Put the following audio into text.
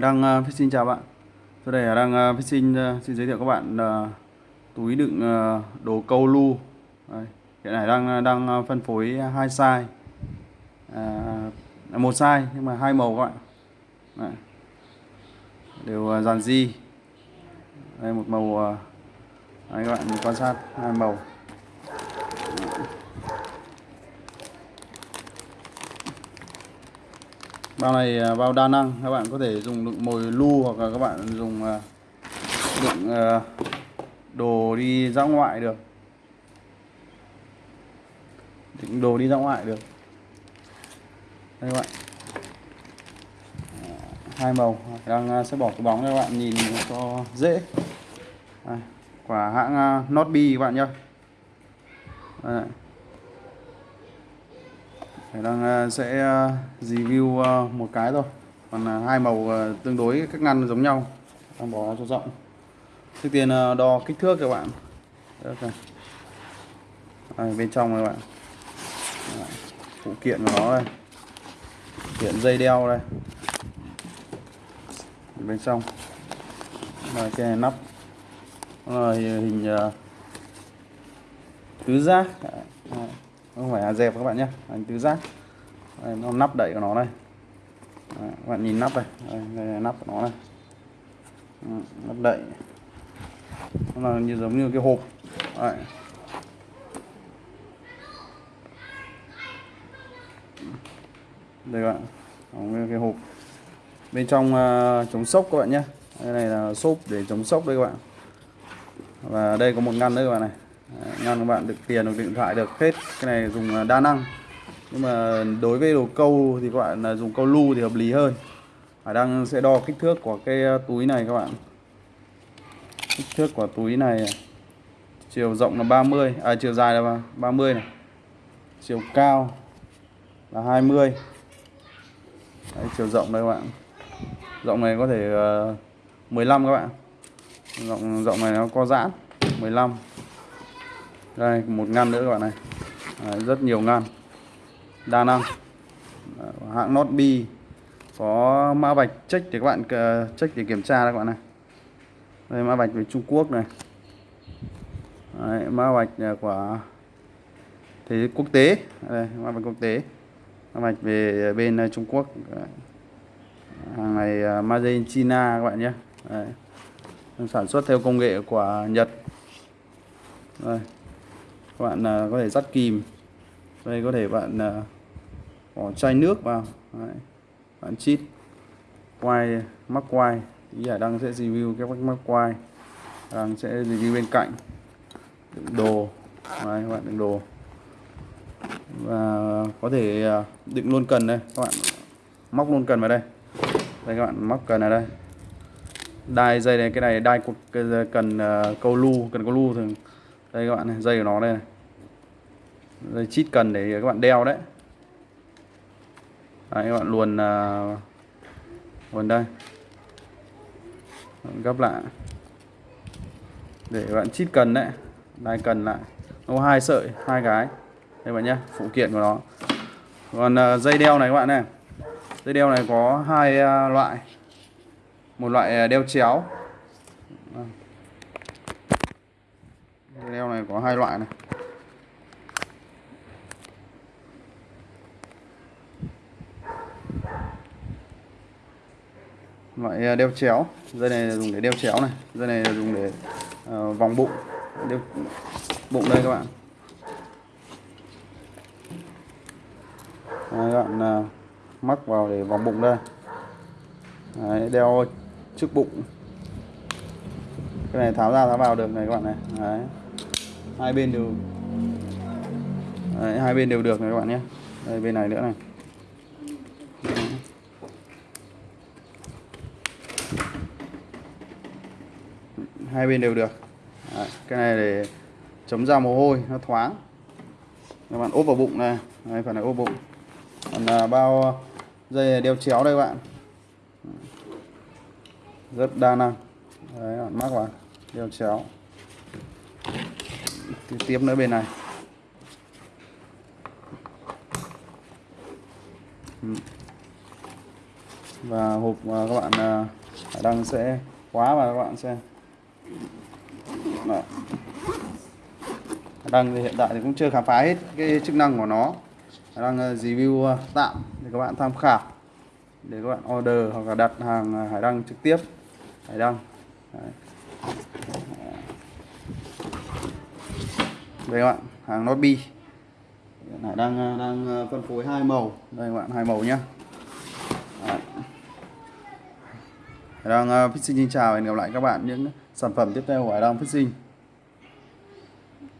đang uh, xin chào bạn. Tôi đây đang uh, xin uh, xin giới thiệu các bạn ờ, uh, túi đựng uh, đồ câu lu. Đây, Hiện nay ờ, đang đang phân phối hai size. Uh, một size nhưng mà hai màu các bạn. Đây. đều uh, dàn di đây một màu uh, đây các bạn quan sát hai màu. Bao này à, bao đa năng. Các bạn có thể dùng đựng mồi lu hoặc là các bạn dùng à, đựng à, đồ đi ra ngoại được. Đựng đồ đi ra ngoại được. Đây các bạn. Ờ, hai màu. Đang sẽ bỏ cái bóng cho các bạn nhìn cho dễ. Đây, quả hãng Notby các bạn nhé đang ờ, sẽ ờ, review ờ, một cái thôi. Còn hai màu tương đối các ngăn giống nhau. Đang bỏ cho rộng. Trước tiên đo kích thước các bạn. Đây, bên trong các bạn. Phụ kiện của nó đây. Kiện dây đeo đây. Bên trong. Là cái nắp. Là hình tứ giác không phải là dẹp các bạn nhé. Anh tứ giác. Đây, nó nắp đậy của nó đây Đấy, các bạn nhìn nắp này, đây, đây là nắp của nó này, ừ, nắp đậy. Nó là như giống như cái hộp. Đấy. đây các bạn. Như cái hộp. Bên trong uh, chống sốc các bạn nhé. Đây này là xốp để chống sốc đây các bạn. Và đây có một ngăn nữa các bạn này. Ờ, ngăn các bạn? Được tiền được điện thoại được. Hết cái này dùng ờ, đa năng. Nhưng mà đối với đồ câu thì các bạn là dùng câu lu thì hợp lý hơn. Hải đang sẽ đo kích thước của cái ờ, túi này các bạn. Kích thước của túi này chiều rộng là 30 à chiều dài là 30 này. Chiều cao là 20 Đấy, chiều rộng đây các bạn. Rộng này có thể uh, 15 các bạn. Rộng rộng này nó có giãn 15 đây một ngăn nữa các bạn này. Đấy, rất nhiều ngăn. Đa năng. Hãng Not bi có mã vạch check để các bạn ờ, check để kiểm tra đây các bạn này. Đây mã vạch về Trung Quốc này. Đấy, mã vạch ờ, của thế quốc tế. Đây mã vạch quốc tế. Mã vạch về bên ờ, Trung Quốc. Hàng này made in China các bạn nhé. Đấy. sản xuất theo công nghệ của Nhật. Đây các bạn uh, có thể dắt kìm đây có thể bạn uh, bỏ chai nước vào. Đấy. bạn chít quay mắc quay ý Đăng sẽ review cái mắc quay đang sẽ review bên cạnh. Đựng đồ. Đấy, các bạn đựng đồ. Và có thể uh, đựng luôn cần đây. Các bạn móc luôn cần vào đây. Đây các bạn móc cần ở đây. Đai dây này cái này đai cần uh, câu lu cần câu lu thường đây các bạn này dây của nó đây này. Dây chít cần để các bạn đeo đấy. Đấy các bạn luồn uh, luồn đây. Gấp lại. Để các bạn chít cần đấy. Đai cần lại. Nó hai sợi hai cái. Đây bạn nhé phụ kiện của nó. Còn uh, dây đeo này các bạn này. Dây đeo này có hai uh, loại. Một loại đeo chéo. Đeo này có hai loại này. Loại à, đeo chéo. Dây này là dùng để đeo chéo này. Dây này là dùng để uh, vòng bụng. Đeo bụng đây các bạn. Đấy, các bạn uh, mắc vào để vòng bụng đây. Đấy, đeo trước bụng. Cái này tháo ra tháo vào được này các bạn này. Đấy hai bên đều Đấy, hai bên đều được này các bạn nhé. Đây bên này nữa này. Hai bên đều được. Đấy, cái này để chống ra mồ hôi nó thoáng. Các bạn ốp vào bụng này. Đây phần này ốp bụng. Còn là bao dây đeo chéo đây các bạn. Rất đa năng. Đấy bạn mắc vào. Đeo chéo tiếp nữa bên này. Ừ. Và hộp các bạn à, đang Đăng sẽ khóa và các bạn xem. Đó. Đăng thì hiện tại thì cũng chưa khám phá hết cái chức năng của nó. Đang à, review à, tạm để các bạn tham khảo. Để các bạn order hoặc là đặt hàng Hải Đăng trực tiếp. Hải Đăng. Đấy đây các bạn hàng nó bi này đang ờ, đang ờ, phân phối hai màu. Đây các bạn hai màu nhá. Đấy. Đang uh, Fishing xin chào và hẹn gặp lại các bạn những sản phẩm tiếp theo của Hải đang Fishing.